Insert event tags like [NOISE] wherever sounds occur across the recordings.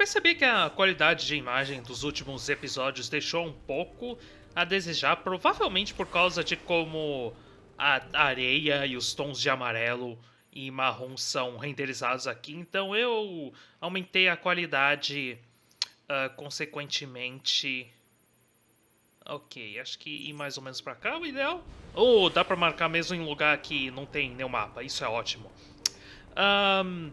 Percebi que a qualidade de imagem dos últimos episódios deixou um pouco a desejar, provavelmente por causa de como a areia e os tons de amarelo e marrom são renderizados aqui. Então eu aumentei a qualidade uh, consequentemente. Ok, acho que ir mais ou menos para cá o ideal. Ou oh, dá para marcar mesmo em lugar que não tem nenhum mapa, isso é ótimo. Um,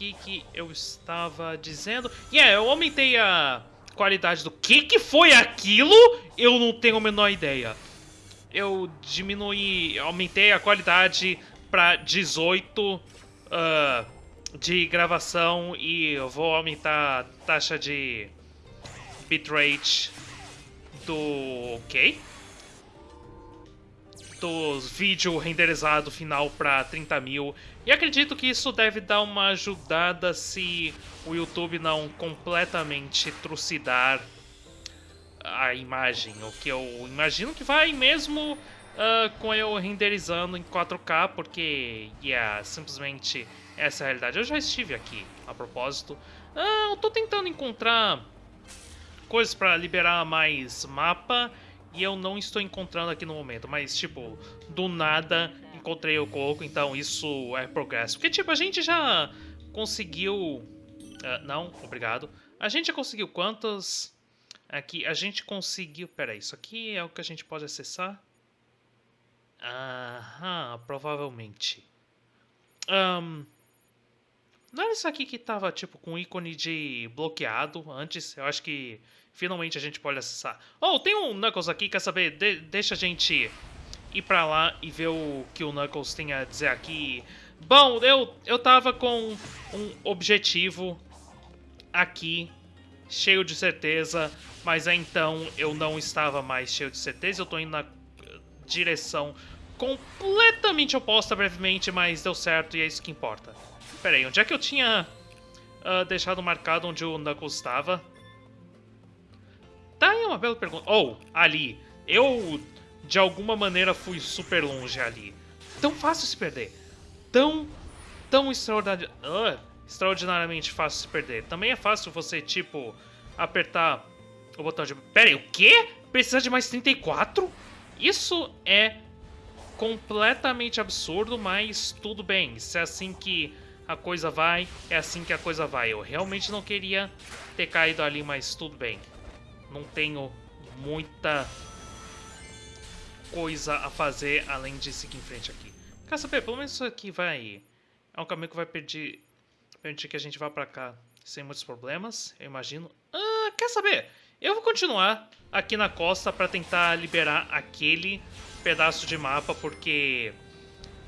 que que eu estava dizendo? Yeah, eu aumentei a qualidade do que que foi aquilo? Eu não tenho a menor ideia. Eu diminui, aumentei a qualidade para 18 uh, de gravação e eu vou aumentar a taxa de bitrate do ok vídeo renderizado final para 30 mil e acredito que isso deve dar uma ajudada se o YouTube não completamente trucidar a imagem. O que eu imagino que vai mesmo uh, com eu renderizando em 4K, porque, yeah, simplesmente essa é a realidade. Eu já estive aqui, a propósito. Uh, eu tô tentando encontrar coisas para liberar mais mapa e eu não estou encontrando aqui no momento, mas, tipo, do nada encontrei o coco, então isso é progresso. Porque, tipo, a gente já conseguiu... Uh, não, obrigado. A gente já conseguiu quantas... Aqui, a gente conseguiu... Pera aí, isso aqui é o que a gente pode acessar? Aham, provavelmente. Um, não era isso aqui que tava, tipo, com ícone de bloqueado antes? Eu acho que finalmente a gente pode acessar. Oh, tem um Knuckles aqui, quer saber? De deixa a gente ir pra lá e ver o que o Knuckles tem a dizer aqui. Bom, eu, eu tava com um objetivo aqui, cheio de certeza, mas então eu não estava mais cheio de certeza, eu tô indo na direção completamente oposta brevemente, mas deu certo e é isso que importa. Pera aí, onde é que eu tinha uh, deixado marcado onde o Knuckles estava? Tá aí uma bela pergunta. Oh, ali. Eu de alguma maneira fui super longe ali. Tão fácil se perder. Tão, tão extraordinar... extraordinariamente fácil se perder. Também é fácil você, tipo, apertar o botão de... Pera aí, o quê? Precisa de mais 34? Isso é completamente absurdo, mas tudo bem. Se é assim que a coisa vai, é assim que a coisa vai. Eu realmente não queria ter caído ali, mas tudo bem. Não tenho muita coisa a fazer além de seguir em frente aqui. Quer saber? Pelo menos isso aqui vai... É um caminho que vai permitir, permitir que a gente vá pra cá sem muitos problemas, eu imagino. Ah, quer saber? Eu vou continuar aqui na costa para tentar liberar aquele pedaço de mapa, porque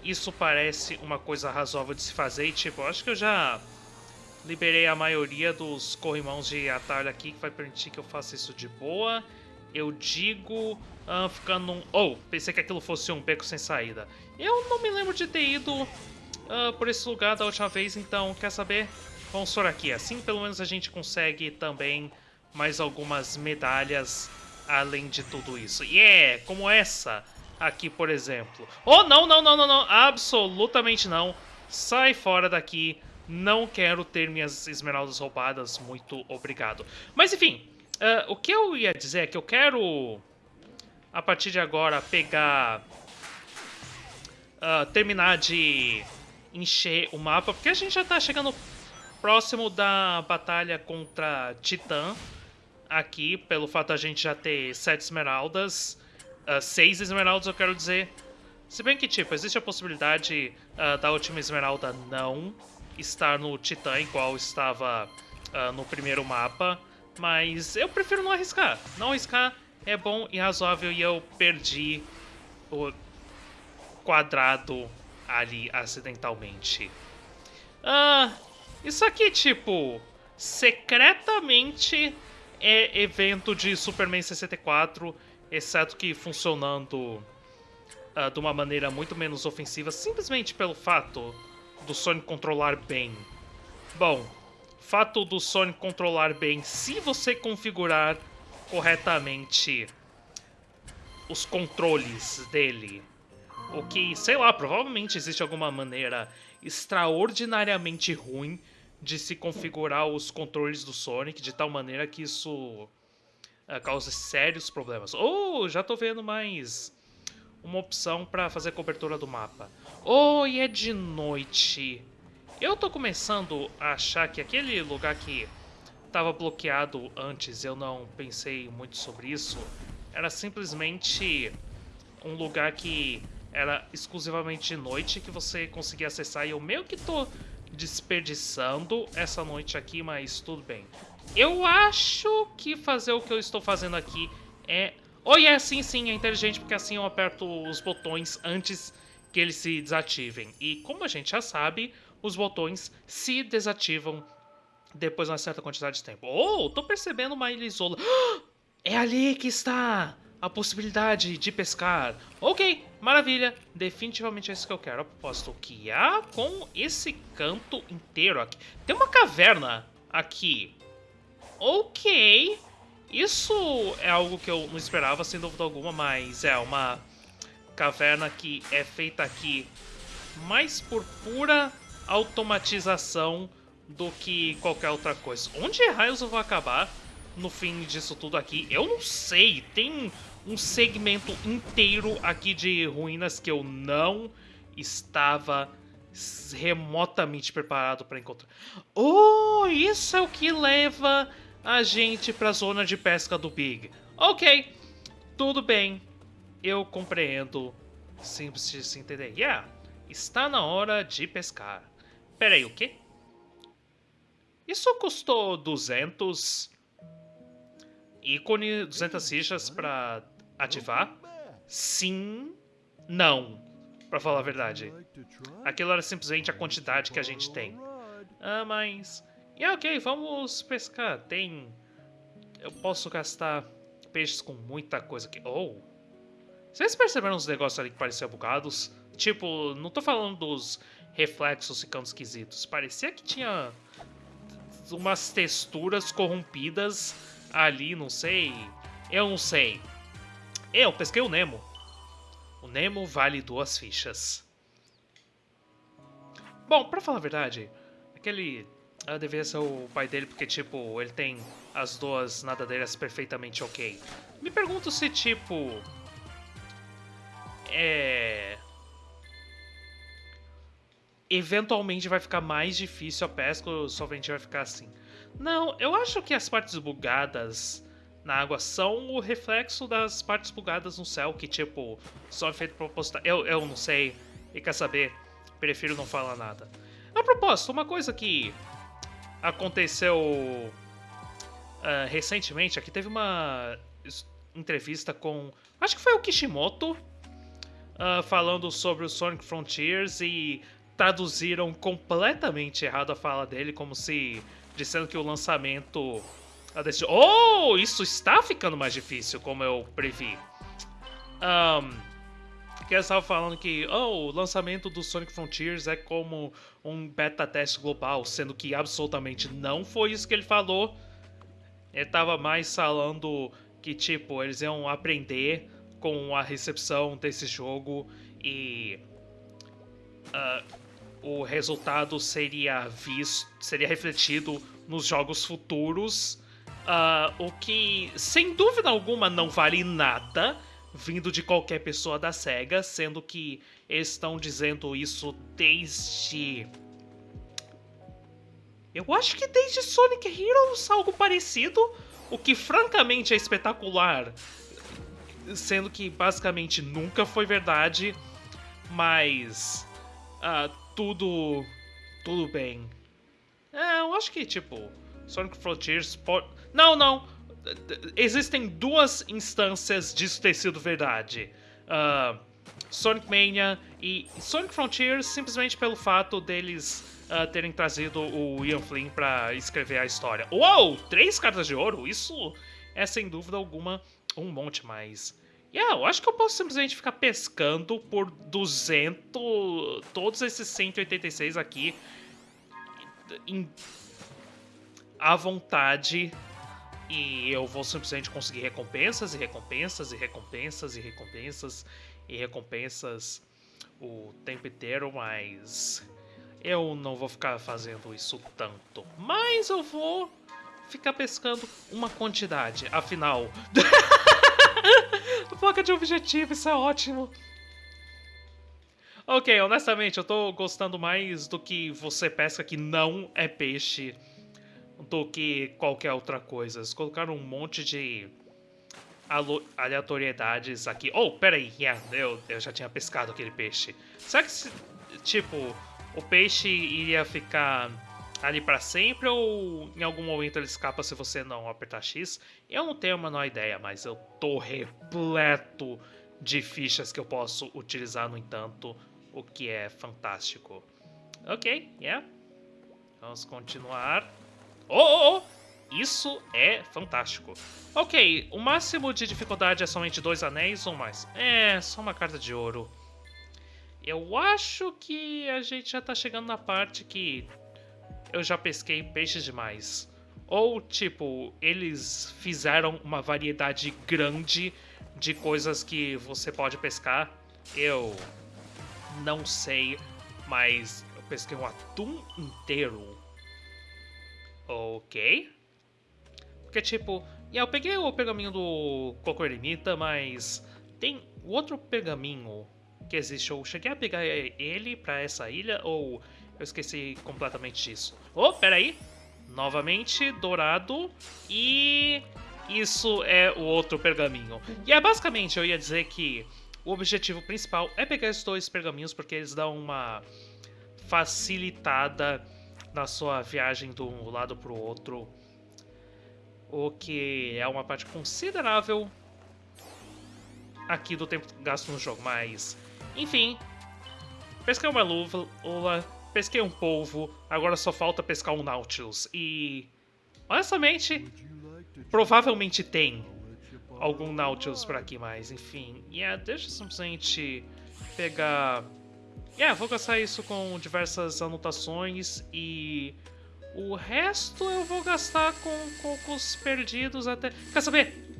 isso parece uma coisa razoável de se fazer. E, tipo, acho que eu já liberei a maioria dos corrimãos de atalho aqui, que vai permitir que eu faça isso de boa. Eu digo uh, ficando num... Oh, pensei que aquilo fosse um beco sem saída. Eu não me lembro de ter ido uh, por esse lugar da última vez, então, quer saber? Vamos por aqui. Assim, pelo menos, a gente consegue também mais algumas medalhas além de tudo isso. E yeah, é como essa aqui, por exemplo. Oh, não, não, não, não, não. Absolutamente não. Sai fora daqui. Não quero ter minhas esmeraldas roubadas. Muito obrigado. Mas, enfim. Uh, o que eu ia dizer é que eu quero a partir de agora, pegar... Uh, terminar de encher o mapa, porque a gente já tá chegando próximo da batalha contra Titã aqui, pelo fato da gente já ter sete esmeraldas, uh, seis esmeraldas eu quero dizer. Se bem que, tipo, existe a possibilidade uh, da última esmeralda não estar no Titã igual estava uh, no primeiro mapa, mas eu prefiro não arriscar. Não arriscar é bom e razoável e eu perdi o quadrado ali acidentalmente. Ah, isso aqui, tipo, secretamente é evento de Superman 64, exceto que funcionando uh, de uma maneira muito menos ofensiva, simplesmente pelo fato do Sonic controlar bem. Bom, fato do Sonic controlar bem, se você configurar corretamente os controles dele. O que, sei lá, provavelmente existe alguma maneira extraordinariamente ruim de se configurar os controles do Sonic de tal maneira que isso uh, cause sérios problemas. Oh, já tô vendo mais uma opção para fazer cobertura do mapa. E é de noite. Eu tô começando a achar que aquele lugar que estava bloqueado antes, eu não pensei muito sobre isso, era simplesmente um lugar que era exclusivamente de noite que você conseguia acessar e eu meio que tô desperdiçando essa noite aqui, mas tudo bem. Eu acho que fazer o que eu estou fazendo aqui é... Oh, é, sim, sim, é inteligente, porque assim eu aperto os botões antes que eles se desativem. E como a gente já sabe, os botões se desativam depois de uma certa quantidade de tempo. Oh, tô percebendo uma ilha isola. [GASPS] É ali que está a possibilidade de pescar. Ok, maravilha. Definitivamente é isso que eu quero. A propósito, o que há com esse canto inteiro aqui? Tem uma caverna aqui. Ok. Isso é algo que eu não esperava, sem dúvida alguma, mas é uma caverna que é feita aqui mais por pura automatização do que qualquer outra coisa. Onde raios eu vou acabar no fim disso tudo aqui? Eu não sei. Tem um segmento inteiro aqui de ruínas que eu não estava remotamente preparado para encontrar. Oh, isso é o que leva a gente para a zona de pesca do Big. Ok, tudo bem, eu compreendo. Simples de se entender. Yeah, está na hora de pescar. Peraí, o quê? Isso custou 200 ícone, 200 fichas para ativar? Sim, não, para falar a verdade. Aquilo era simplesmente a quantidade que a gente tem. Ah, mas... Yeah, ok, vamos pescar. Tem... Eu posso gastar peixes com muita coisa aqui. Oh! Vocês perceberam uns negócios ali que pareciam bugados? Tipo, não tô falando dos reflexos ficando esquisitos. Parecia que tinha umas texturas corrompidas ali, não sei. Eu não sei. Eu pesquei o Nemo. O Nemo vale duas fichas. Bom, pra falar a verdade, aquele uh, deveria ser o pai dele porque, tipo, ele tem as duas nadadeiras perfeitamente ok. Me pergunto se, tipo... É... Eventualmente vai ficar mais difícil a pesca ou somente vai ficar assim. Não, eu acho que as partes bugadas na água são o reflexo das partes bugadas no céu, que tipo, são feito proposital. Eu, eu não sei, e quer saber, prefiro não falar nada. A propósito, uma coisa que aconteceu uh, recentemente, aqui teve uma entrevista com, acho que foi o Kishimoto, uh, falando sobre o Sonic Frontiers e traduziram completamente errado a fala dele, como se dizendo que o lançamento desse... Oh, isso está ficando mais difícil, como eu previ. Um, que eles estavam falando que oh, o lançamento do Sonic Frontiers é como um beta teste global, sendo que absolutamente não foi isso que ele falou. Ele estava mais falando que, tipo, eles iam aprender com a recepção desse jogo e uh, o resultado seria visto, seria refletido nos jogos futuros Uh, o que, sem dúvida alguma, não vale nada vindo de qualquer pessoa da SEGA, sendo que estão dizendo isso desde. Eu acho que desde Sonic Heroes algo parecido, o que francamente é espetacular, sendo que basicamente nunca foi verdade, mas. Uh, tudo. tudo bem. É, eu acho que, tipo, Sonic Frontiers pode não, não. Existem duas instâncias disso ter sido verdade. Uh, Sonic Mania e Sonic Frontiers simplesmente pelo fato deles uh, terem trazido o Ian Flynn para escrever a história. Uou! Três cartas de ouro? Isso é sem dúvida alguma um monte mais. Yeah, eu acho que eu posso simplesmente ficar pescando por 200, todos esses 186 aqui, em, à vontade e eu vou simplesmente conseguir recompensas e recompensas e recompensas e recompensas e recompensas o tempo inteiro, mas eu não vou ficar fazendo isso tanto. Mas eu vou ficar pescando uma quantidade. Afinal... [LAUGHS] Placa de objetivo, isso é ótimo. Ok, honestamente, eu tô gostando mais do que você pesca que não é peixe do que qualquer outra coisa. Eles colocaram um monte de aleatoriedades aqui. Oh, peraí, yeah, eu, eu já tinha pescado aquele peixe. Será que, tipo, o peixe iria ficar ali para sempre ou em algum momento ele escapa se você não apertar X? Eu não tenho a menor ideia, mas eu tô repleto de fichas que eu posso utilizar, no entanto, o que é fantástico. Ok, yeah. Vamos continuar. Oh, oh, oh! Isso é fantástico. Ok, o máximo de dificuldade é somente dois anéis ou mais? É, só uma carta de ouro. Eu acho que a gente já tá chegando na parte que eu já pesquei peixes demais. Ou, tipo, eles fizeram uma variedade grande de coisas que você pode pescar. Eu não sei, mas eu pesquei um atum inteiro. Ok. Porque, tipo, eu peguei o pergaminho do Coco Eremita, mas tem outro pergaminho que existe. Eu cheguei a pegar ele pra essa ilha ou eu esqueci completamente disso? Oh, peraí! Novamente, dourado e isso é o outro pergaminho. E é basicamente, eu ia dizer que o objetivo principal é pegar esses dois pergaminhos porque eles dão uma facilitada na sua viagem de um lado para o outro o que é uma parte considerável aqui do tempo gasto no jogo, mas enfim, pesquei uma luva, pesquei um polvo, agora só falta pescar um Nautilus e honestamente, provavelmente tem algum Nautilus por aqui, mas enfim, yeah, deixa eu simplesmente pegar... Yeah, vou gastar isso com diversas anotações e o resto eu vou gastar com cocos perdidos até... Quer saber?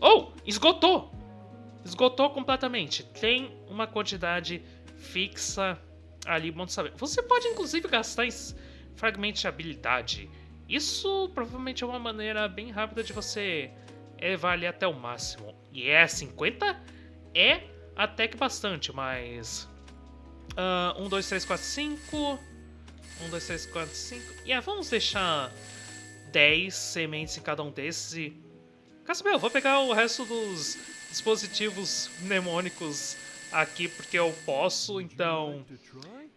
Oh! Esgotou! Esgotou completamente. Tem uma quantidade fixa ali, bom saber. Você pode inclusive gastar em fragmentos de habilidade. Isso provavelmente é uma maneira bem rápida de você elevar ali até o máximo. E é 50? É até que bastante, mas... Uh, 1, 2, 3, 4, 5... 1, 2, 3, 4, 5. E yeah, vamos deixar 10 sementes em cada um desses e... Quer saber, eu vou pegar o resto dos dispositivos mnemônicos aqui porque eu posso, então...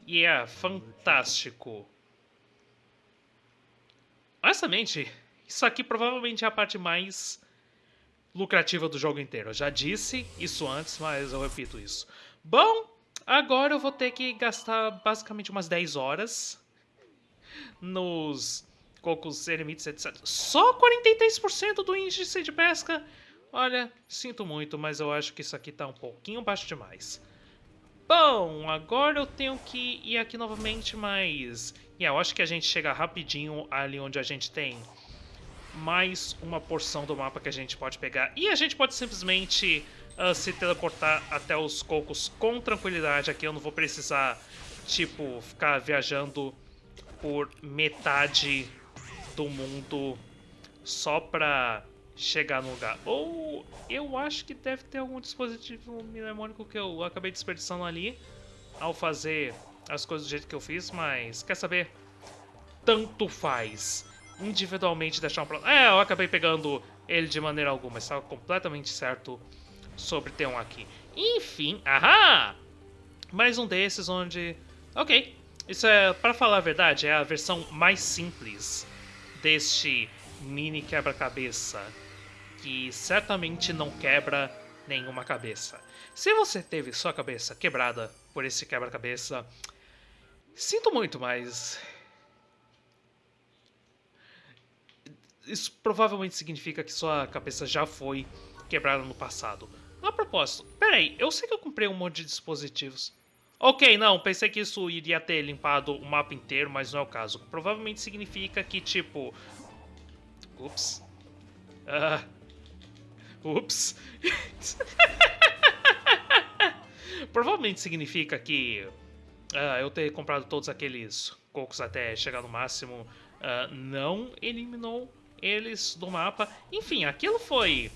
E yeah, é fantástico. Honestamente, isso aqui provavelmente é a parte mais lucrativa do jogo inteiro. Eu já disse isso antes, mas eu repito isso. Bom, agora eu vou ter que gastar basicamente umas 10 horas nos cocos eremites, etc. Só 43% do índice de pesca? Olha, sinto muito, mas eu acho que isso aqui tá um pouquinho baixo demais. Bom, agora eu tenho que ir aqui novamente, mas... Yeah, eu acho que a gente chega rapidinho ali onde a gente tem mais uma porção do mapa que a gente pode pegar. E a gente pode simplesmente uh, se teleportar até os cocos com tranquilidade. Aqui eu não vou precisar, tipo, ficar viajando por metade do mundo só pra chegar no lugar. Ou eu acho que deve ter algum dispositivo mnemônico que eu acabei desperdiçando ali ao fazer as coisas do jeito que eu fiz, mas quer saber? Tanto faz. Individualmente deixar um problema. É, eu acabei pegando ele de maneira alguma, estava completamente certo sobre ter um aqui. Enfim, ahá! Mais um desses onde... Ok, isso é, para falar a verdade, é a versão mais simples deste mini quebra-cabeça, que certamente não quebra nenhuma cabeça. Se você teve sua cabeça quebrada por esse quebra-cabeça, sinto muito, mas isso provavelmente significa que sua cabeça já foi quebrada no passado. A propósito, peraí, eu sei que eu comprei um monte de dispositivos. Ok, não, pensei que isso iria ter limpado o mapa inteiro, mas não é o caso. Provavelmente significa que, tipo... Ups. Uh... Ups. [LAUGHS] Provavelmente significa que uh, eu ter comprado todos aqueles cocos até chegar no máximo uh, não eliminou eles do mapa. Enfim, aquilo foi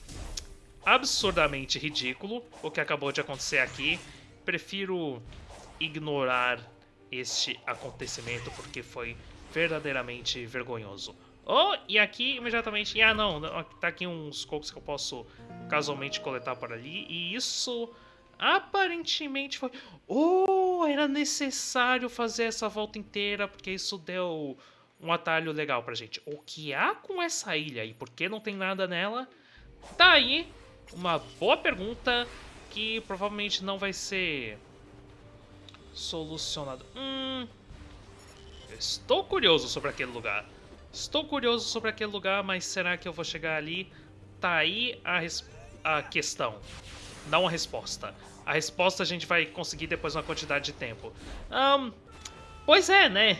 absurdamente ridículo o que acabou de acontecer aqui. Prefiro ignorar este acontecimento porque foi verdadeiramente vergonhoso. Oh, e aqui imediatamente... Ah, não, tá aqui uns cocos que eu posso casualmente coletar por ali. E isso aparentemente foi... Oh, era necessário fazer essa volta inteira porque isso deu um atalho legal pra gente. O que há com essa ilha e por que não tem nada nela? Tá aí uma boa pergunta que provavelmente não vai ser solucionada. Hum, estou curioso sobre aquele lugar. Estou curioso sobre aquele lugar, mas será que eu vou chegar ali? Tá aí a, a questão, não a resposta. A resposta a gente vai conseguir depois uma quantidade de tempo. Um, pois é, né?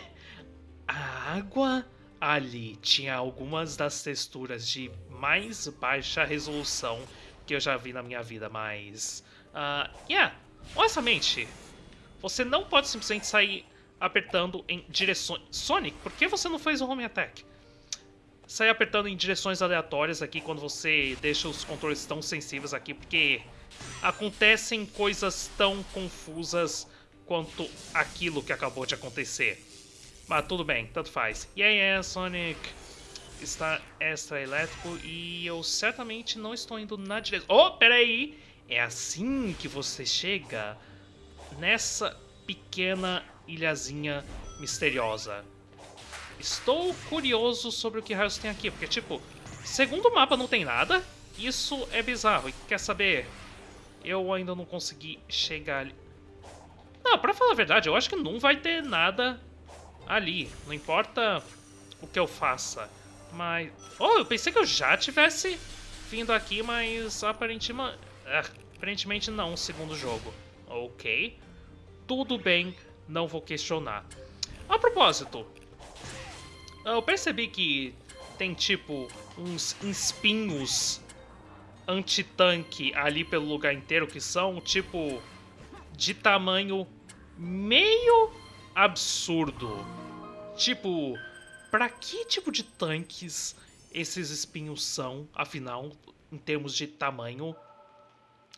A água ali tinha algumas das texturas de mais baixa resolução que eu já vi na minha vida, mas... Uh, yeah, honestamente, você não pode simplesmente sair apertando em direções... Sonic, por que você não fez o Home Attack? Sair apertando em direções aleatórias aqui quando você deixa os controles tão sensíveis aqui, porque acontecem coisas tão confusas quanto aquilo que acabou de acontecer. Mas tudo bem, tanto faz. E aí é, Sonic está extra elétrico e eu certamente não estou indo na direção... Oh, peraí! É assim que você chega nessa pequena ilhazinha misteriosa. Estou curioso sobre o que raios tem aqui, porque, tipo, segundo o mapa não tem nada, isso é bizarro. E quer saber? Eu ainda não consegui chegar ali. Não, pra falar a verdade, eu acho que não vai ter nada ali. Não importa o que eu faça. Mas... Oh, eu pensei que eu já tivesse vindo aqui, mas aparentemente, aparentemente não, segundo jogo. Ok. Tudo bem, não vou questionar. A propósito, eu percebi que tem tipo uns espinhos anti-tanque ali pelo lugar inteiro que são tipo de tamanho meio absurdo. Tipo, para que tipo de tanques esses espinhos são, afinal, em termos de tamanho?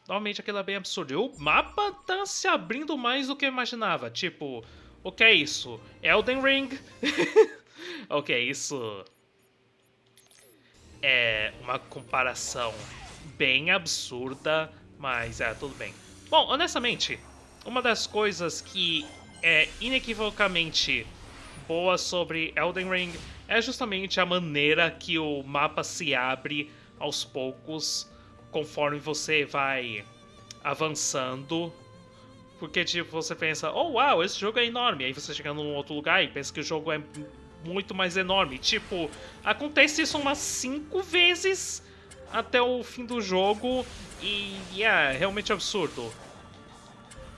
Normalmente aquilo é bem absurdo. E o mapa tá se abrindo mais do que eu imaginava. Tipo, o que é isso? Elden Ring? [LAUGHS] ok, isso é uma comparação bem absurda, mas é, tudo bem. Bom, honestamente, uma das coisas que é inequivocamente boa sobre Elden Ring é justamente a maneira que o mapa se abre aos poucos conforme você vai avançando. Porque, tipo, você pensa, oh, uau, esse jogo é enorme. Aí você chega num outro lugar e pensa que o jogo é muito mais enorme. Tipo, acontece isso umas cinco vezes até o fim do jogo e é realmente absurdo.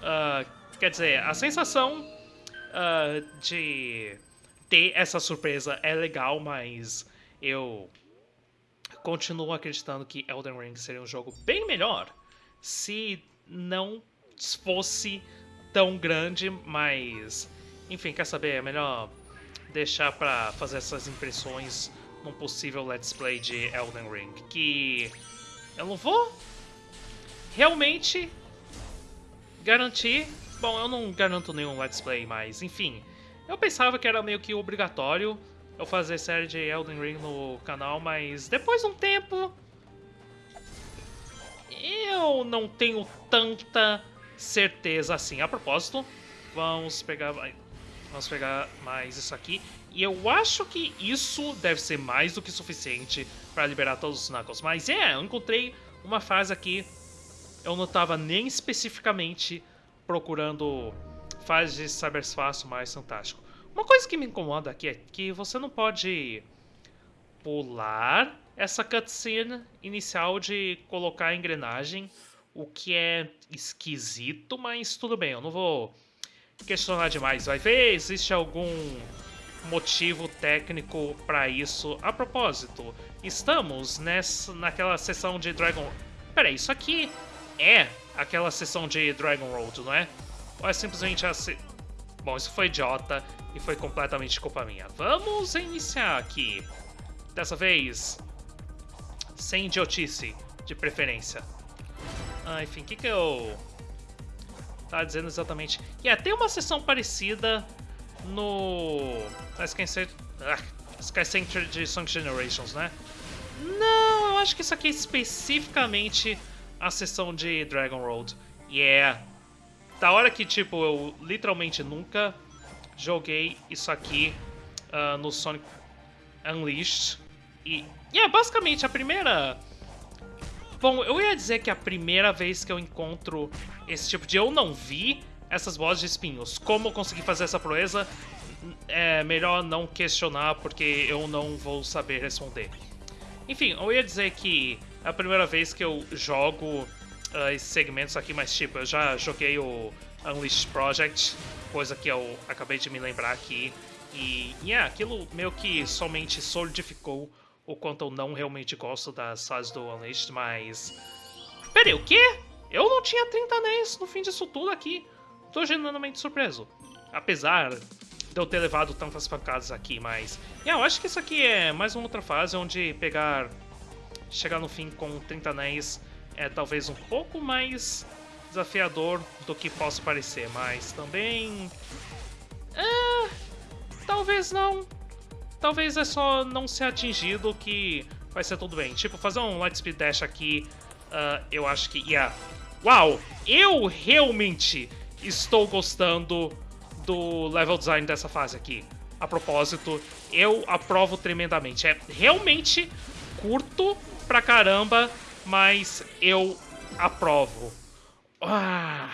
Uh, quer dizer, a sensação uh, de ter essa surpresa é legal, mas eu continuo acreditando que Elden Ring seria um jogo bem melhor se não fosse tão grande, mas enfim, quer saber? É melhor deixar para fazer essas impressões num possível Let's Play de Elden Ring, que eu não vou realmente garantir Bom, eu não garanto nenhum Let's Play, mas enfim. Eu pensava que era meio que obrigatório eu fazer série de Elden Ring no canal, mas depois de um tempo... Eu não tenho tanta certeza assim. A propósito, vamos pegar, vamos pegar mais isso aqui. E eu acho que isso deve ser mais do que suficiente para liberar todos os Knuckles. Mas é, eu encontrei uma fase aqui. Eu não estava nem especificamente procurando fases de cyberspaço mais fantástico. Uma coisa que me incomoda aqui é que você não pode pular essa cutscene inicial de colocar a engrenagem, o que é esquisito, mas tudo bem, eu não vou questionar demais. Vai ver, existe algum motivo técnico para isso. A propósito, estamos nessa, naquela sessão de Dragon... Peraí, isso aqui é aquela sessão de Dragon Road, não é? Ou é simplesmente a se... Bom, isso foi idiota e foi completamente culpa minha. Vamos iniciar aqui. Dessa vez, sem idiotice, de preferência. Ah, enfim, o que que eu... Tá dizendo exatamente... Yeah, tem uma sessão parecida no... Ah, Sky Center de Song Generations, né? Não, eu acho que isso aqui é especificamente a sessão de Dragon Road. Yeah, da hora que, tipo, eu literalmente nunca joguei isso aqui uh, no Sonic Unleashed. E, é basicamente a primeira... Bom, eu ia dizer que é a primeira vez que eu encontro esse tipo de... Eu não vi essas bolas de espinhos. Como eu consegui fazer essa proeza, é melhor não questionar, porque eu não vou saber responder. Enfim, eu ia dizer que é a primeira vez que eu jogo uh, esses segmentos aqui, mas tipo, eu já joguei o Unleashed Project, coisa que eu acabei de me lembrar aqui. E, yeah, aquilo meio que somente solidificou o quanto eu não realmente gosto das fases do Unleashed, mas... Peraí, o quê? Eu não tinha 30 anéis no fim disso tudo aqui. Tô genuinamente surpreso. Apesar de eu ter levado tantas pancadas aqui, mas... Yeah, eu acho que isso aqui é mais uma outra fase onde pegar... Chegar no fim com 30 anéis é talvez um pouco mais desafiador do que possa parecer, mas também... É, talvez não. Talvez é só não ser atingido que vai ser tudo bem. Tipo, fazer um Light Speed Dash aqui, uh, eu acho que... Yeah. Uau! Eu realmente estou gostando do level design dessa fase aqui. A propósito, eu aprovo tremendamente. É realmente curto pra caramba, mas eu aprovo. Ah,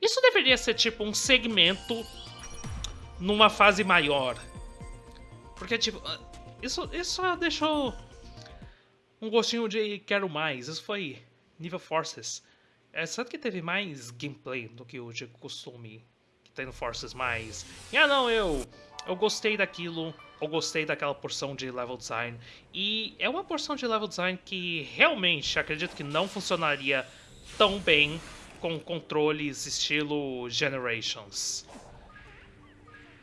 isso deveria ser tipo um segmento numa fase maior. Porque, tipo, ah, isso, isso deixou um gostinho de quero mais. Isso foi nível Forces. É certo que teve mais gameplay do que o de costume que no Forces, mas... Ah, não, eu, eu gostei daquilo eu gostei daquela porção de level design. E é uma porção de level design que realmente acredito que não funcionaria tão bem com controles estilo Generations.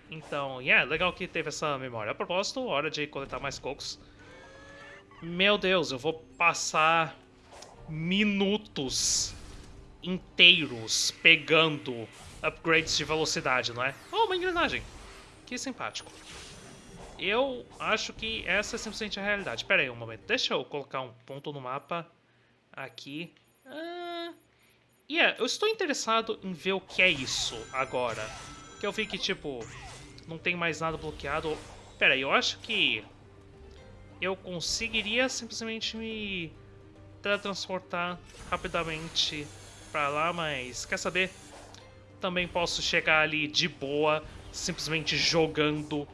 Então, yeah, legal que teve essa memória. A propósito, hora de coletar mais cocos. Meu Deus, eu vou passar minutos inteiros pegando upgrades de velocidade, não é? Oh, uma engrenagem. Que simpático. Eu acho que essa é simplesmente a realidade. Pera aí um momento, deixa eu colocar um ponto no mapa aqui. Ah, yeah, eu estou interessado em ver o que é isso agora. Que eu vi que, tipo, não tem mais nada bloqueado. Pera aí, eu acho que eu conseguiria simplesmente me teletransportar rapidamente pra lá, mas quer saber? Também posso chegar ali de boa, simplesmente jogando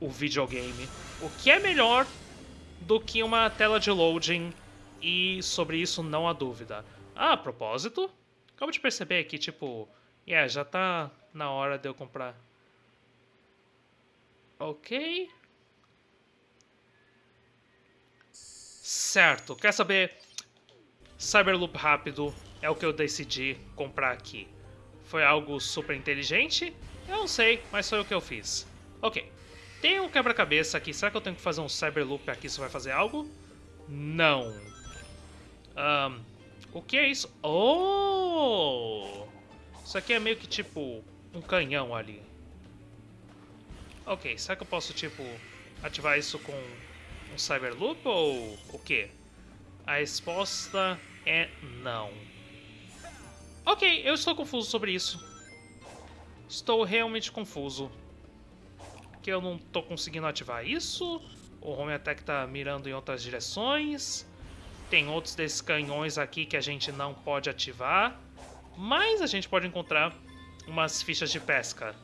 o videogame. O que é melhor do que uma tela de loading e sobre isso não há dúvida. Ah, a propósito, acabo de perceber que, tipo, yeah, já tá na hora de eu comprar. Ok. Certo, quer saber? Cyberloop rápido é o que eu decidi comprar aqui. Foi algo super inteligente? Eu não sei, mas foi o que eu fiz. Ok. Tem um quebra-cabeça aqui. Será que eu tenho que fazer um Cyberloop aqui? Isso vai fazer algo? Não. Um, o que é isso? Oh! Isso aqui é meio que tipo um canhão ali. Ok, será que eu posso tipo ativar isso com um Cyberloop ou o quê? A resposta é não. Ok, eu estou confuso sobre isso. Estou realmente confuso que eu não tô conseguindo ativar isso. O Home Attack tá mirando em outras direções. Tem outros desses canhões aqui que a gente não pode ativar. Mas a gente pode encontrar umas fichas de pesca.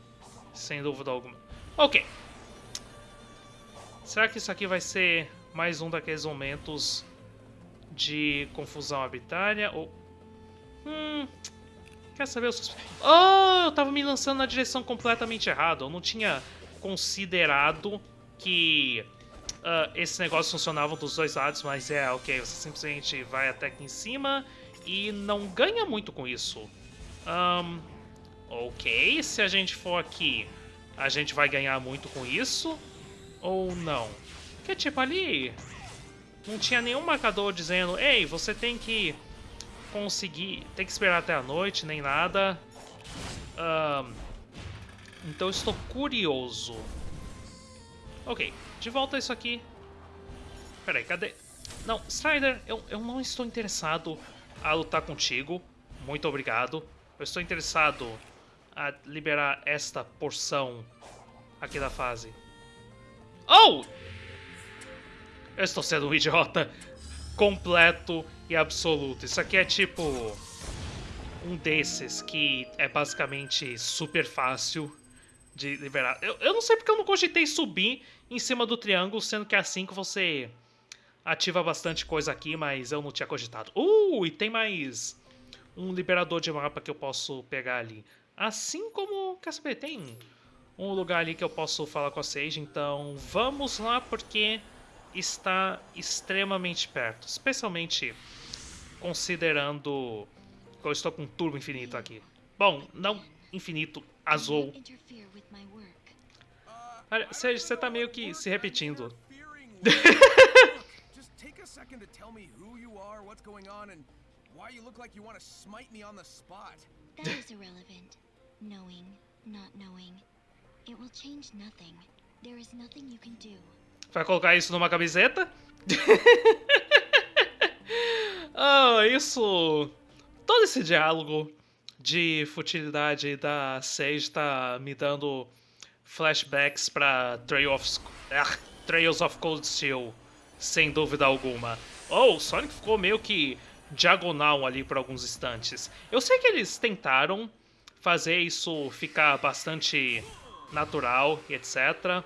Sem dúvida alguma. Ok. Será que isso aqui vai ser mais um daqueles momentos de confusão arbitrária? Ou... Hum... Quer saber? Eu... Oh, eu tava me lançando na direção completamente errada. Eu não tinha considerado que uh, esses negócios funcionavam dos dois lados, mas é, ok, você simplesmente vai até aqui em cima e não ganha muito com isso. Um, Ok, se a gente for aqui, a gente vai ganhar muito com isso? Ou não? Porque, tipo, ali não tinha nenhum marcador dizendo Ei, você tem que conseguir... Tem que esperar até a noite, nem nada. Um, então estou curioso. Ok, de volta isso aqui. Peraí, cadê? Não, Strider, eu, eu não estou interessado a lutar contigo. Muito obrigado. Eu estou interessado a liberar esta porção aqui da fase. Oh! Eu estou sendo um idiota completo e absoluto. Isso aqui é tipo um desses que é basicamente super fácil de liberar. Eu, eu não sei porque eu não cogitei subir em cima do triângulo, sendo que é assim que você ativa bastante coisa aqui, mas eu não tinha cogitado. Uh, e tem mais um liberador de mapa que eu posso pegar ali. Assim como, quer saber, tem um lugar ali que eu posso falar com a Sage, então vamos lá porque está extremamente perto, especialmente considerando que eu estou com um turbo infinito aqui. Bom, não infinito, azul. Olha, Sage, você tá meio que se repetindo. [LAUGHS] second to tell me who you are, what's going on, and why you look like you want to smite me on the spot. That is irrelevant. Knowing, not knowing. It will change nothing. There is nothing you can do. Vai colocar isso numa camiseta? [LAUGHS] oh, isso... Todo esse diálogo de futilidade da Sage tá me dando flashbacks pra Trail. Ah, Trails of Cold Steel sem dúvida alguma. Oh, o Sonic ficou meio que diagonal ali por alguns instantes. Eu sei que eles tentaram fazer isso ficar bastante natural e etc. Uh,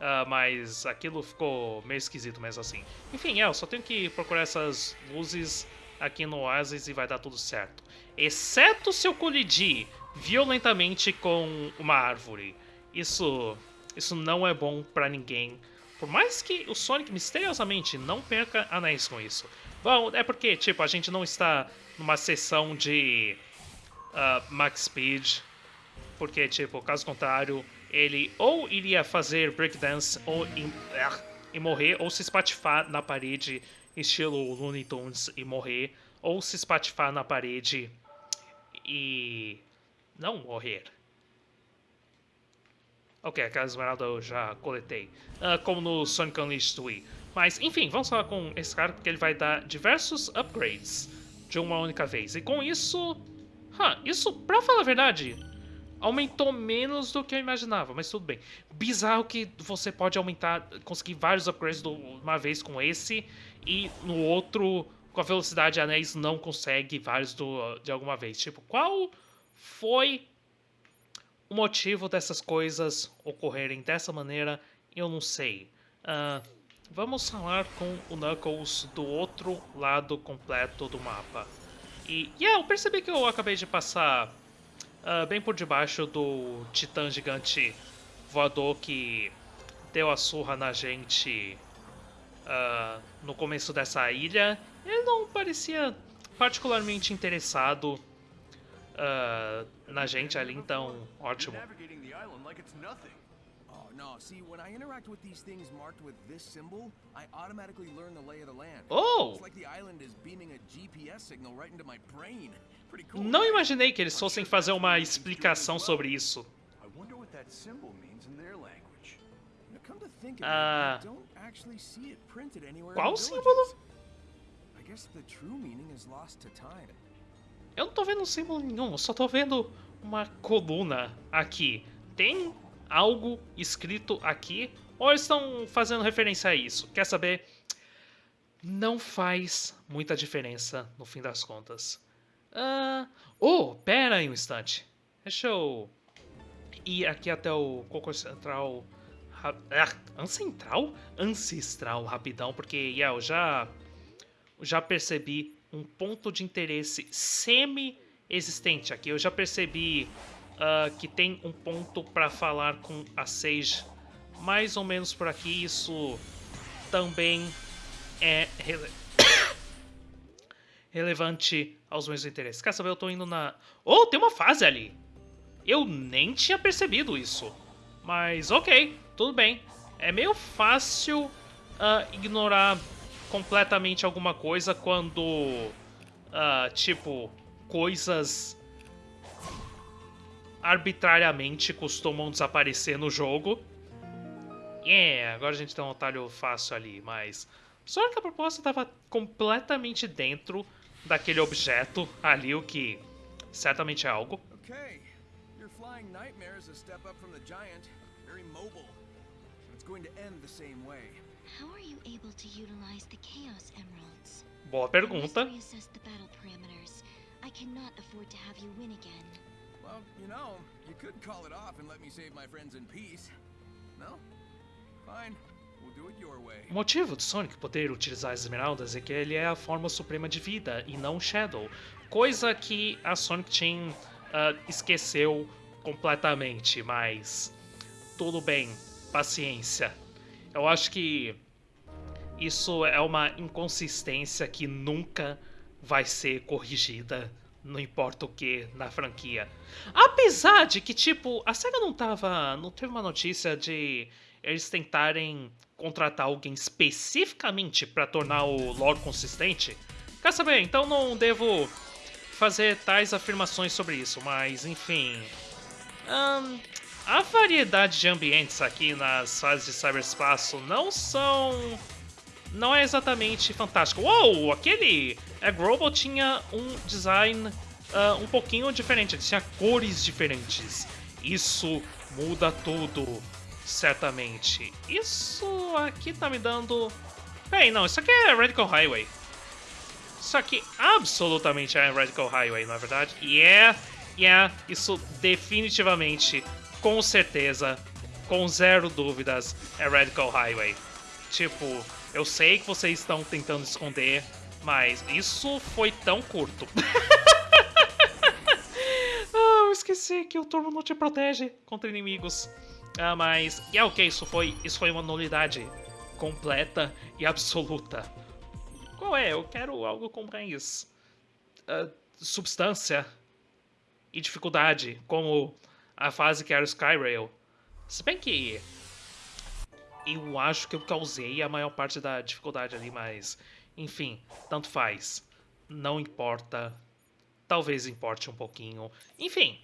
ah, mas aquilo ficou meio esquisito mesmo assim. Enfim, é, eu só tenho que procurar essas luzes aqui no Oasis e vai dar tudo certo. Exceto se eu colidir violentamente com uma árvore. Isso, isso não é bom pra ninguém. Por mais que o Sonic misteriosamente não perca anéis com isso. Bom, é porque, tipo, a gente não está numa sessão de uh, Max Speed. Porque, tipo, caso contrário, ele ou iria fazer breakdance ou im, uh, e morrer, ou se espatifar na parede, estilo Looney Tunes, e morrer, ou se espatifar na parede e não morrer. Ok, aquela esmeralda eu já coletei. Uh, como no Sonic Unleashed Wii. Mas, enfim, vamos falar com esse cara porque ele vai dar diversos upgrades de uma única vez. E com isso... Huh, isso, pra falar a verdade, aumentou menos do que eu imaginava, mas tudo bem. Bizarro que você pode aumentar, conseguir vários upgrades de uma vez com esse e no outro, com a velocidade anéis, não consegue vários do, de alguma vez. Tipo, qual foi o motivo dessas coisas ocorrerem dessa maneira, eu não sei. Uh, vamos falar com o Knuckles do outro lado completo do mapa. E, yeah, eu percebi que eu acabei de passar uh, bem por debaixo do titã gigante voador que deu a surra na gente uh, no começo dessa ilha. Ele não parecia particularmente interessado uh, na gente ali, então ótimo. Oh, no, see, when I interact with these things marked with this symbol, I automatically learn the lay of the land. Oh! It's like the island is beaming a GPS signal right into my brain. [LAUGHS] Pretty cool. Não imaginei que eles fossem fazer uma explicação sobre isso. I wonder what that symbol means in their language. Come to think of it, I don't actually see it printed anywhere Qual símbolo? I guess the true meaning is lost to time. Eu não tô vendo símbolo nenhum, eu só tô vendo uma coluna aqui. Tem algo escrito aqui? Ou estão fazendo referência a isso? Quer saber? Não faz muita diferença no fim das contas. Uh... Oh, pera aí um instante. Deixa eu ir aqui até o Coco Central. Ah, ancestral? Ancestral, rapidão, porque yeah, eu já, já percebi um ponto de interesse semi-existente aqui. Eu já percebi uh, que tem um ponto para falar com a Sage mais ou menos por aqui. Isso também é rele [COUGHS] relevante aos meus interesses. Quer saber? Eu tô indo na... Oh, tem uma fase ali! Eu nem tinha percebido isso. Mas ok, tudo bem. É meio fácil uh, ignorar completamente alguma coisa quando, uh, tipo, coisas arbitrariamente costumam desaparecer no jogo. Yeah, agora a gente tem um atalho fácil ali, mas... Só que a proposta estava completamente dentro daquele objeto ali, o que certamente é algo. Okay. Your flying nightmare is a step up from the giant, very mobile. It's going to end the same way. How are you able to utilize the Chaos Emeralds? Boa pergunta. I cannot afford to have you win again. Well, you know, you could call it off and let me save my friends in peace. No? Fine. O motivo de Sonic poder utilizar as esmeraldas é que ele é a forma suprema de vida e não Shadow, coisa que a Sonic Team uh, esqueceu completamente, mas tudo bem, paciência. Eu acho que isso é uma inconsistência que nunca vai ser corrigida, não importa o que, na franquia. Apesar de que, tipo, a SEGA não tava. não teve uma notícia de eles tentarem contratar alguém especificamente para tornar o lore consistente. Quer saber? Então não devo fazer tais afirmações sobre isso, mas enfim. Um, a variedade de ambientes aqui nas fases de cyberespaço não são. Não é exatamente fantástico. Uou! Aquele Egg Robot tinha um design uh, um pouquinho diferente, ele tinha cores diferentes. Isso muda tudo certamente. Isso aqui tá me dando... Peraí, não, isso aqui é Radical Highway. Isso aqui absolutamente é Radical Highway, não é verdade? Yeah, yeah, isso definitivamente, com certeza, com zero dúvidas, é Radical Highway. Tipo, eu sei que vocês estão tentando esconder, mas isso foi tão curto. [LAUGHS] ah, eu esqueci que o turbo não te protege contra inimigos. Ah, mas... E é ok, isso foi, isso foi uma nulidade completa e absoluta. Qual é? Eu quero algo com mais... Uh, substância e dificuldade, como a fase que era o Skyrail. Se bem que... Eu acho que eu causei a maior parte da dificuldade ali, mas... Enfim, tanto faz. Não importa. Talvez importe um pouquinho. Enfim,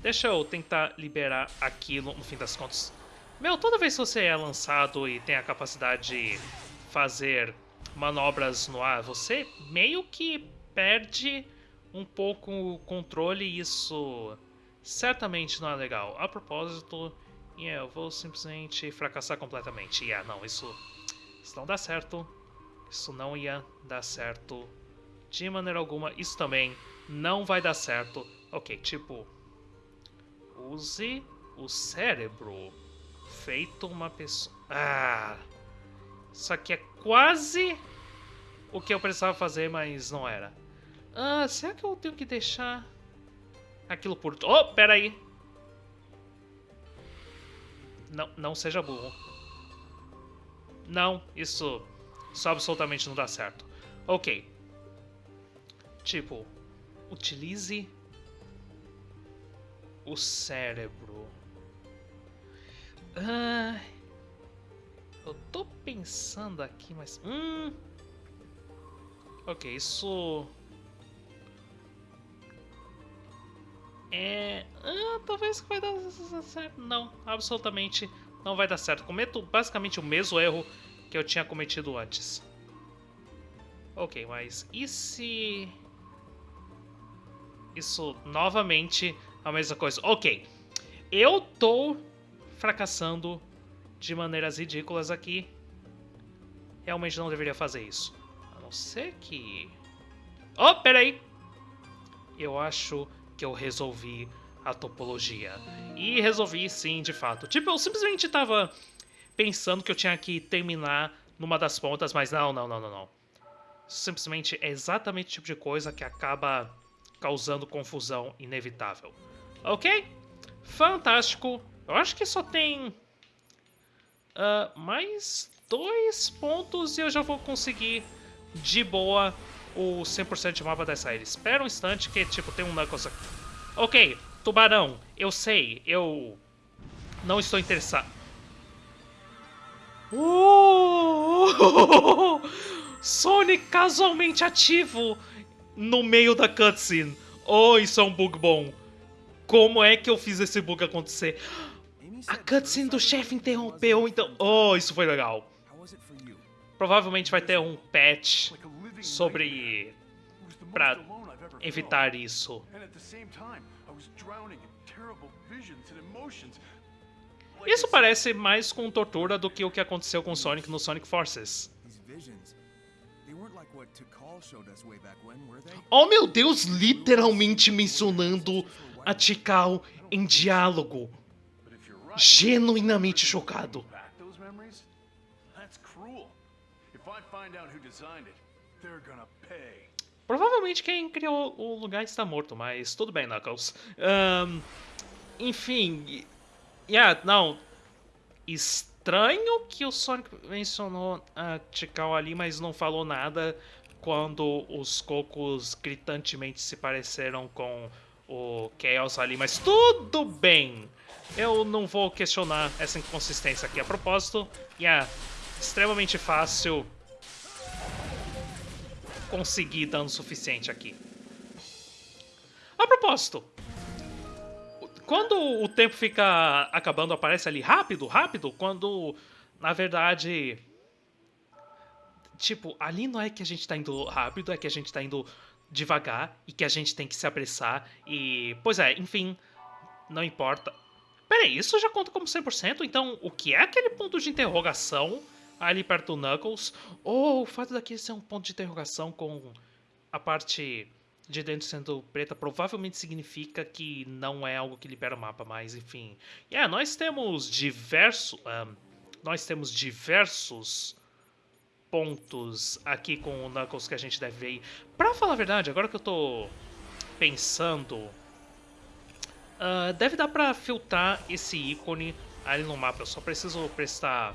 Deixa eu tentar liberar aquilo no fim das contas. Meu, toda vez que você é lançado e tem a capacidade de fazer manobras no ar, você meio que perde um pouco o controle e isso certamente não é legal. A propósito, yeah, eu vou simplesmente fracassar completamente. Yeah, não, isso, isso não dá certo. Isso não ia dar certo de maneira alguma. Isso também não vai dar certo. Ok, tipo, Use o cérebro. Feito uma pessoa... Ah! Isso aqui é quase o que eu precisava fazer, mas não era. Ah, será que eu tenho que deixar aquilo por... Oh, pera aí! Não, não seja burro. Não, isso, isso absolutamente não dá certo. Ok. Tipo, utilize o cérebro. Ah, eu tô pensando aqui, mas. Hum. Ok, isso. É. Ah, talvez vai dar certo. Não, absolutamente não vai dar certo. Cometo basicamente o mesmo erro que eu tinha cometido antes. Ok, mas e se. Isso novamente a mesma coisa. Ok, eu tô fracassando de maneiras ridículas aqui. Realmente não deveria fazer isso. A não ser que... Oh, peraí! Eu acho que eu resolvi a topologia. E resolvi sim, de fato. Tipo, eu simplesmente tava pensando que eu tinha que terminar numa das pontas, mas não, não, não, não, não. Simplesmente é exatamente o tipo de coisa que acaba causando confusão inevitável. Ok? Fantástico. Eu acho que só tem uh, mais dois pontos e eu já vou conseguir de boa o 100% de mapa dessa ilha. Espera um instante que, tipo, tem um Knuckles aqui. Ok, Tubarão, eu sei, eu não estou interessado. Uh! [LAUGHS] Sonic casualmente ativo no meio da cutscene. Oh, isso é um bug bom. Como é que eu fiz esse bug acontecer? A cutscene do chefe interrompeu, então... Oh, isso foi legal. Provavelmente vai ter um patch sobre... pra evitar isso. Isso parece mais com tortura do que o que aconteceu com Sonic no Sonic Forces. Oh meu Deus, literalmente mencionando a Tikal em diálogo. Genuinamente chocado. Provavelmente quem criou o lugar está morto, mas tudo bem, Knuckles. Um, enfim, yeah, não. Estranho que o Sonic mencionou a Tikal ali, mas não falou nada quando os cocos gritantemente se pareceram com o Chaos ali, mas tudo bem. Eu não vou questionar essa inconsistência aqui. A propósito, yeah, extremamente fácil conseguir dano suficiente aqui. A propósito, quando o tempo fica acabando, aparece ali rápido, rápido, quando na verdade. Tipo, ali não é que a gente tá indo rápido, é que a gente tá indo devagar e que a gente tem que se apressar e. Pois é, enfim, não importa. Peraí, isso já conta como 100%? Então, o que é aquele ponto de interrogação ali perto do Knuckles? Ou o fato daqui ser um ponto de interrogação com a parte de dentro sendo preta provavelmente significa que não é algo que libera o mapa, mas enfim. Yeah, nós temos diversos. Um, nós temos diversos pontos aqui com o Knuckles que a gente deve ver. Pra falar a verdade, agora que eu tô pensando. Uh, deve dar pra filtrar esse ícone ali no mapa. Eu só preciso prestar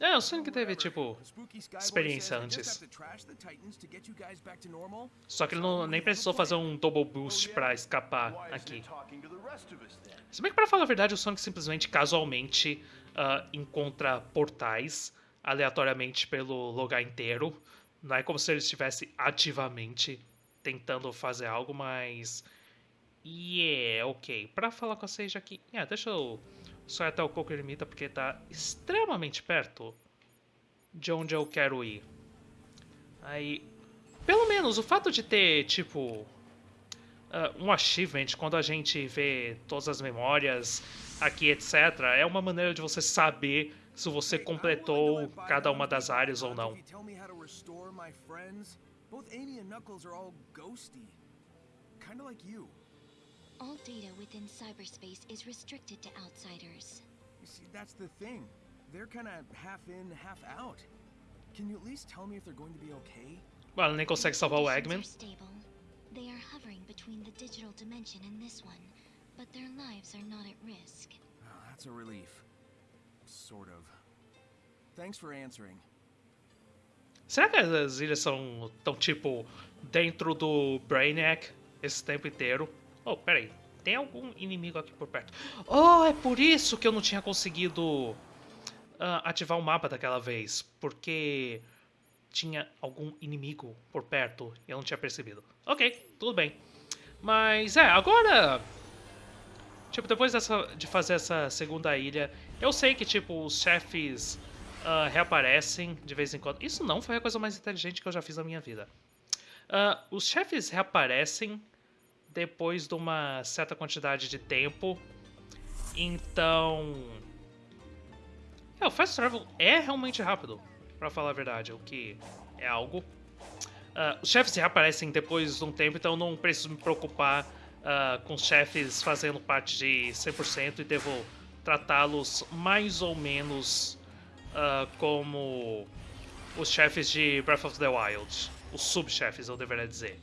É, o Sonic teve, tipo, experiência antes. Só que ele não, nem precisou fazer um double boost pra escapar aqui. Se bem que, pra falar a verdade, o Sonic simplesmente, casualmente, uh, encontra portais aleatoriamente pelo lugar inteiro. Não é como se ele estivesse ativamente tentando fazer algo, mas. Yeah, ok. Pra falar com vocês aqui. Yeah, deixa eu só ir até o Coco Ermita porque tá extremamente perto de onde eu quero ir. Aí. Pelo menos o fato de ter, tipo. Uh, um achievement quando a gente vê todas as memórias aqui, etc., é uma maneira de você saber se você completou cada uma das áreas ou não. All data within cyberspace is restricted to outsiders. You see, that's the thing. They're kind of half in, half out. Can you at least tell me if they're going to be okay? Well, nem consegue salvar o Eggman. They are hovering between the digital dimension and this one, but their lives are not at risk. Oh, that's a relief. Sort of. Thanks for answering. Será que as ilhas são tão tipo dentro do Brainiac esse tempo inteiro? Oh, peraí. Tem algum inimigo aqui por perto. Oh, é por isso que eu não tinha conseguido uh, ativar o mapa daquela vez. Porque tinha algum inimigo por perto e eu não tinha percebido. Ok, tudo bem. Mas é, agora... Tipo, depois dessa, de fazer essa segunda ilha, eu sei que, tipo, os chefes uh, reaparecem de vez em quando. Isso não foi a coisa mais inteligente que eu já fiz na minha vida. Uh, os chefes reaparecem depois de uma certa quantidade de tempo. Então... É, o Fast Travel é realmente rápido, para falar a verdade, o que é algo. Uh, os chefes reaparecem depois de um tempo, então não preciso me preocupar uh, com os chefes fazendo parte de 100% e devo tratá-los mais ou menos uh, como os chefes de Breath of the Wild. os subchefes, eu deveria dizer.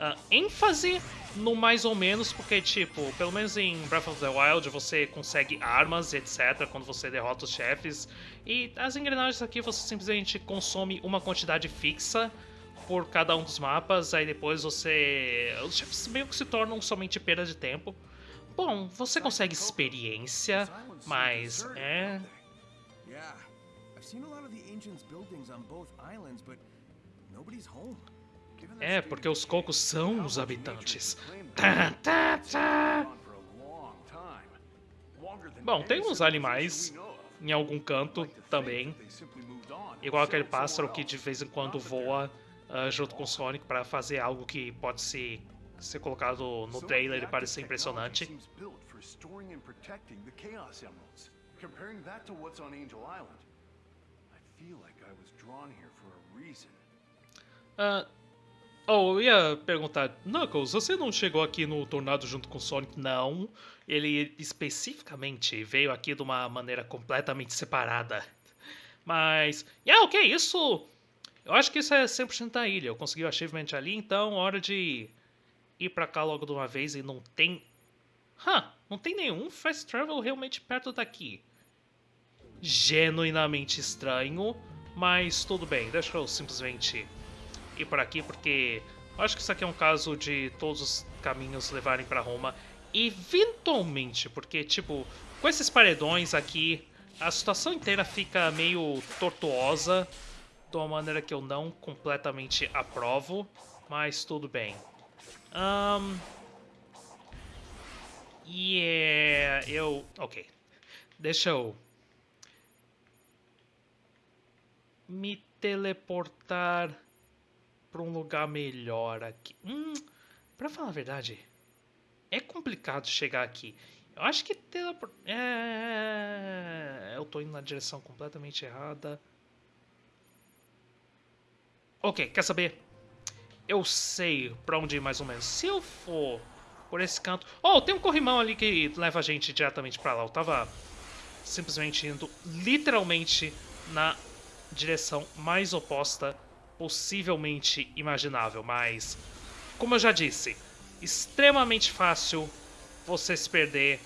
Uh, ênfase no mais ou menos, porque, tipo, pelo menos em Breath of the Wild você consegue armas, etc., quando você derrota os chefes. E as engrenagens aqui você simplesmente consome uma quantidade fixa por cada um dos mapas, aí depois você. Os chefes meio que se tornam somente perda de tempo. Bom, você consegue experiência, mas é. Yeah. I've seen a lot buildings on both islands, but nobody's. É, porque os cocos são os habitantes. Tá, tá, tá. Bom, tem uns animais em algum canto também. Igual aquele pássaro que de vez em quando voa uh, junto com o Sonic para fazer algo que pode ser, ser colocado no trailer e parecer impressionante. Comparing that to what's on Angel Island, I feel like I was drawn here for a reason. Uh, Oh, eu ia perguntar, Knuckles, você não chegou aqui no Tornado junto com o Sonic? Não. Ele especificamente veio aqui de uma maneira completamente separada. Mas, yeah, ok, isso... Eu acho que isso é 100% da ilha. Eu consegui o achievement ali, então hora de ir pra cá logo de uma vez e não tem... Huh, não tem nenhum fast travel realmente perto daqui. Genuinamente estranho, mas tudo bem. Deixa eu simplesmente por aqui, porque acho que isso aqui é um caso de todos os caminhos levarem para Roma. Eventualmente, porque, tipo, com esses paredões aqui, a situação inteira fica meio tortuosa, de uma maneira que eu não completamente aprovo, mas tudo bem. Um, yeah, eu... Ok. Deixa eu... Me teleportar para um lugar melhor aqui. Hum, para falar a verdade, é complicado chegar aqui. Eu acho que teleport... É... Eu tô indo na direção completamente errada. Ok, quer saber? Eu sei pra onde ir mais ou menos. Se eu for por esse canto... Oh, tem um corrimão ali que leva a gente diretamente pra lá. Eu tava simplesmente indo literalmente na direção mais oposta possivelmente imaginável, mas como eu já disse, extremamente fácil você se perder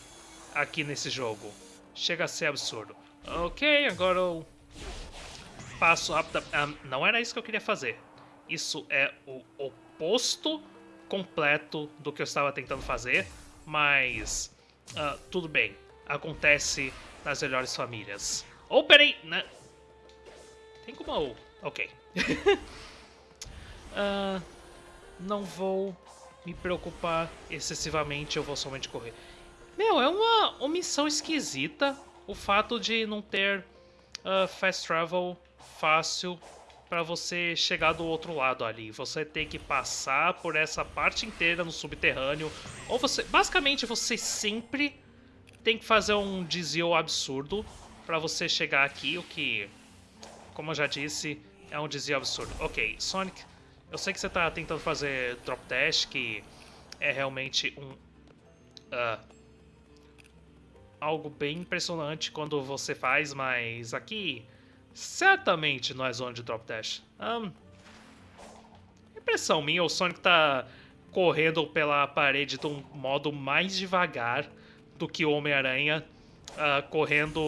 aqui nesse jogo. Chega a ser absurdo. Ok, agora eu passo rápido. Um, não era isso que eu queria fazer. Isso é o oposto completo do que eu estava tentando fazer, mas uh, tudo bem. Acontece nas melhores famílias. Oh, peraí, né? Tem como... Ok uh, [LAUGHS] não vou me preocupar excessivamente, eu vou somente correr. Meu, é uma omissão esquisita o fato de não ter uh, fast travel fácil para você chegar do outro lado ali. Você tem que passar por essa parte inteira no subterrâneo. Ou você. Basicamente, você sempre tem que fazer um desvio absurdo para você chegar aqui, o que, como eu já disse, é um desvio absurdo. Ok, Sonic, eu sei que você está tentando fazer Drop Dash, que é realmente um... Uh, algo bem impressionante quando você faz, mas aqui certamente não é zona de Drop Dash. Um, impressão minha, o Sonic está correndo pela parede de um modo mais devagar do que o Homem-Aranha, uh, correndo,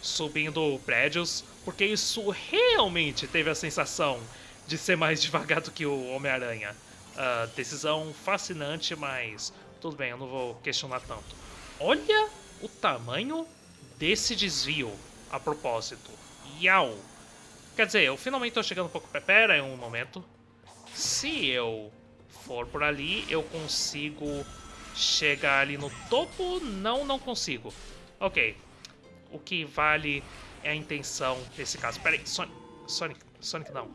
subindo prédios porque isso realmente teve a sensação de ser mais [LAUGHS] devagar do que o Homem-Aranha. Uh, decisão fascinante, mas tudo bem, eu não vou questionar tanto. Olha o tamanho desse desvio a propósito. Iau! Quer dizer, eu finalmente estou chegando um pouco... Pera aí um momento. Se eu for por ali, eu consigo chegar ali no topo? Não, não consigo. Ok. O que vale é a intenção desse caso. Pera aí, Sonic, Sonic, Sonic não.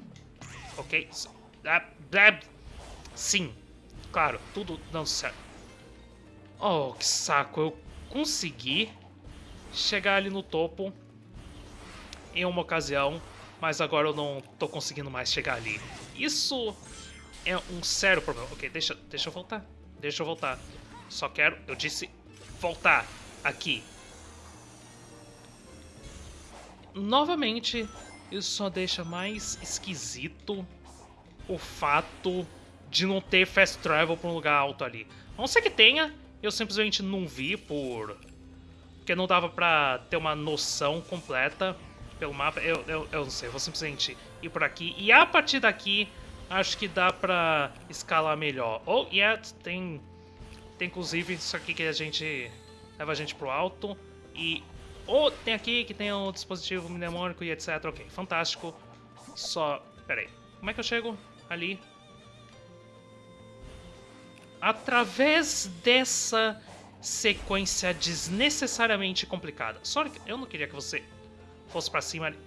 Ok? Sim, claro, tudo dando certo. Oh, que saco, eu consegui chegar ali no topo em uma ocasião, mas agora eu não tô conseguindo mais chegar ali. Isso é um sério problema. Ok, deixa, deixa eu voltar, deixa eu voltar. Só quero, eu disse voltar aqui novamente, isso só deixa mais esquisito o fato de não ter fast travel pra um lugar alto ali. A não ser que tenha, eu simplesmente não vi por... Porque não dava pra ter uma noção completa pelo mapa. Eu, eu, eu não sei, eu vou simplesmente ir por aqui. E a partir daqui, acho que dá pra escalar melhor. Oh, yeah, tem... Tem inclusive isso aqui que a gente... Leva a gente pro alto. E... Oh, tem aqui que tem um dispositivo mnemônico e etc. Ok, fantástico. Só... Pera aí. Como é que eu chego ali? Através dessa sequência desnecessariamente complicada. Sonic, eu não queria que você fosse pra cima ali.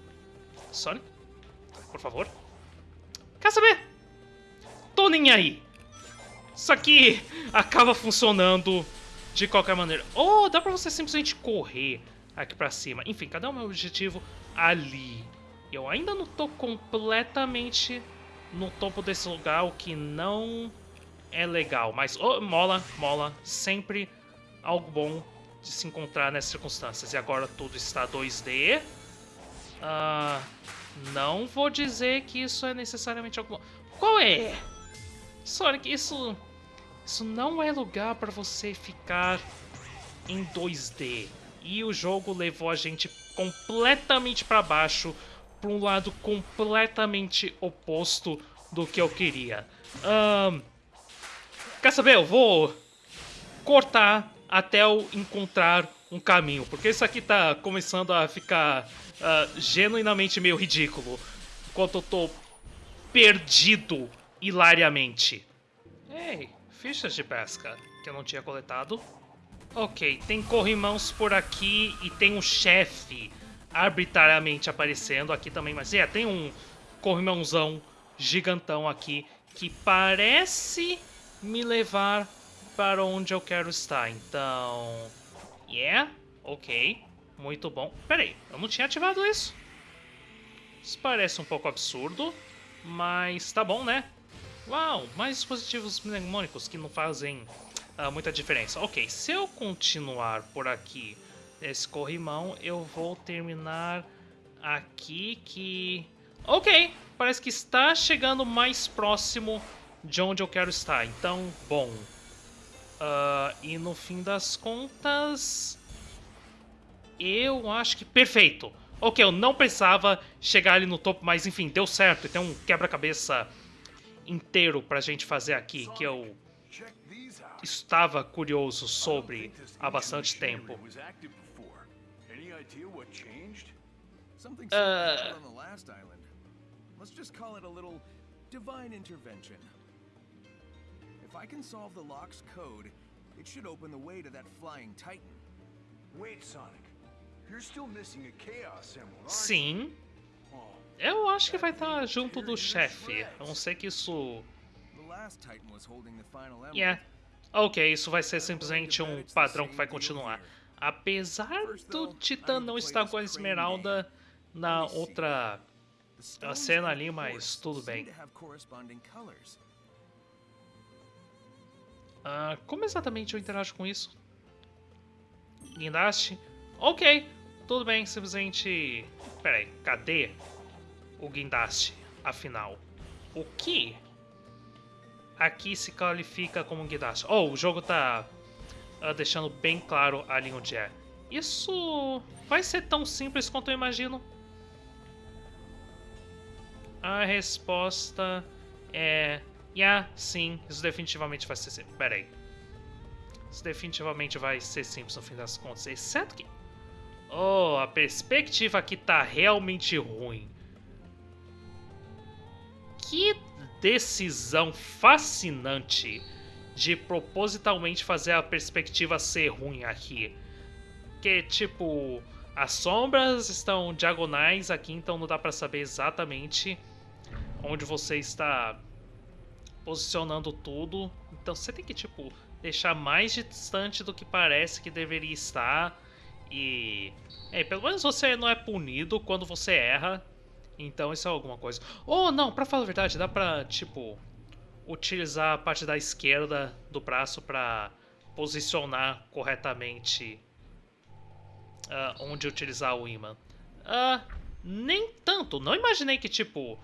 Sonic? Por favor? Quer saber? Tô nem aí. Isso aqui acaba funcionando de qualquer maneira. Oh, dá pra você simplesmente correr aqui pra cima. Enfim, cadê o meu objetivo? Ali. Eu ainda não tô completamente no topo desse lugar, o que não é legal. Mas oh, mola, mola. Sempre algo bom de se encontrar nessas circunstâncias. E agora tudo está 2D. Uh, ah, não vou dizer que isso é necessariamente algo bom. Qual é? Sonic, isso... Isso não é lugar para você ficar em 2D. E o jogo levou a gente completamente para baixo, para um lado completamente oposto do que eu queria. Um, quer saber? Eu vou cortar até eu encontrar um caminho, porque isso aqui tá começando a ficar uh, genuinamente meio ridículo, enquanto eu tô perdido hilariamente. Ei, fichas de pesca que eu não tinha coletado. Ok, tem corrimãos por aqui e tem um chefe arbitrariamente aparecendo aqui também. Mas é, tem um corrimãozão gigantão aqui que parece me levar para onde eu quero estar. Então, yeah, ok, muito bom. Pera aí, eu não tinha ativado isso. Isso parece um pouco absurdo, mas tá bom, né? Uau, mais dispositivos mnemônicos que não fazem muita diferença. Ok, se eu continuar por aqui nesse corrimão, eu vou terminar aqui que... Ok, parece que está chegando mais próximo de onde eu quero estar. Então, bom. Uh, e no fim das contas... Eu acho que... Perfeito! Ok, eu não precisava chegar ali no topo, mas enfim, deu certo. E tem um quebra-cabeça inteiro pra gente fazer aqui, que eu estava curioso sobre há bastante tempo. Uh... Let's just call it a little divine intervention. If I can solve the lock's code, it should open the way to that flying titan. Wait, Sonic. You're still missing a chaos emerald, Sim. Eu acho que vai estar junto do chefe. A não ser que isso... Yeah. Ok, isso vai ser simplesmente um padrão que vai continuar. Apesar do Titã não estar com a Esmeralda na outra cena ali, mas tudo bem. Uh, como exatamente eu interajo com isso? Guindaste? Ok, tudo bem, simplesmente... Pera aí, cadê o guindaste, afinal? O que aqui se qualifica como guindaste? Oh, o jogo tá uh, deixando bem claro ali onde é. Isso vai ser tão simples quanto eu imagino? A resposta é... Yeah, sim, isso definitivamente vai ser simples. Pera aí. Isso definitivamente vai ser simples no fim das contas. Exceto que... Oh, a perspectiva aqui tá realmente ruim. Que decisão fascinante de propositalmente fazer a perspectiva ser ruim aqui. Que, tipo, as sombras estão diagonais aqui, então não dá pra saber exatamente onde você está posicionando tudo. Então você tem que, tipo, deixar mais distante do que parece que deveria estar. E... É, pelo menos você não é punido quando você erra. Então isso é alguma coisa. Ou oh, não, pra falar a verdade, dá pra, tipo, utilizar a parte da esquerda do braço pra posicionar corretamente uh, onde utilizar o imã. Uh, nem tanto. Não imaginei que, tipo,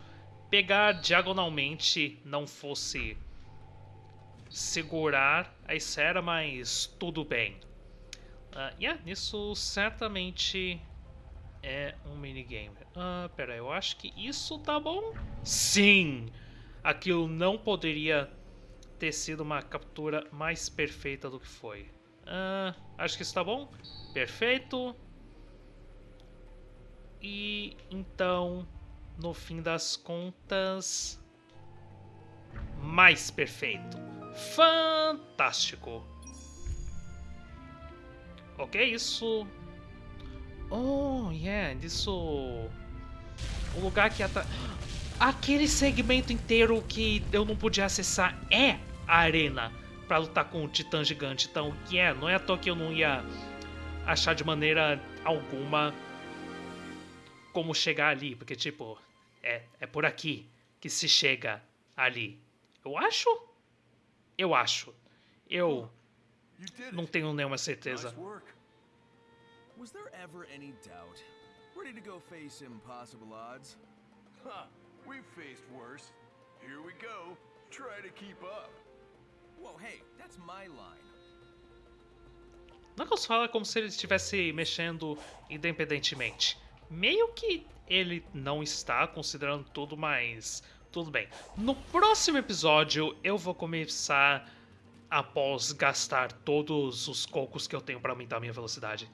pegar diagonalmente não fosse segurar a esfera, mas tudo bem. Uh, yeah, isso certamente é um minigame. Ah, pera, eu acho que isso tá bom? Sim! Aquilo não poderia ter sido uma captura mais perfeita do que foi. Ah, acho que isso tá bom. Perfeito. E então, no fim das contas, mais perfeito. Fantástico. Ok, isso... Oh, yeah, isso... O lugar que... Ata... Aquele segmento inteiro que eu não podia acessar é a arena para lutar com o titã gigante. Então, yeah, não é à toa que eu não ia achar de maneira alguma como chegar ali. Porque, tipo, é, é por aqui que se chega ali. Eu acho? Eu acho. Eu não tenho nenhuma certeza. Was there ever any doubt? Ready to go face impossible odds? Huh, we've faced worse. Here we go. Try to keep up. Whoa, hey, that's my line. Knuckles fala como se ele estivesse mexendo independentemente. Meio que ele não está considerando tudo, mas tudo bem. No próximo episódio eu vou começar após gastar todos os cocos que eu tenho para aumentar a minha velocidade.